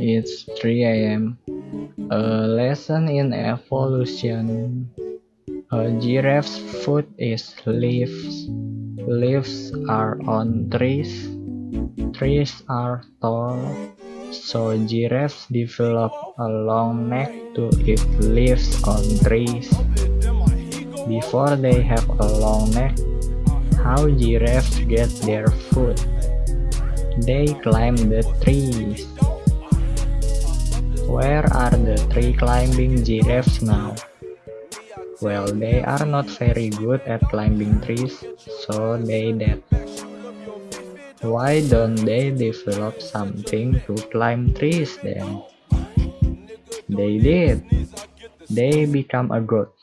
It's 3 a.m. A lesson in evolution. A giraffe's food is leaves. Leaves are on trees. Trees are tall, so giraffes develop a long neck to eat leaves on trees. Before they have a long neck, how giraffes get their food? They climb the trees. Where are the tree climbing giraffes now? Well, they are not very good at climbing trees, so they dead. Why don't they develop something to climb trees then? They did. They become a goat.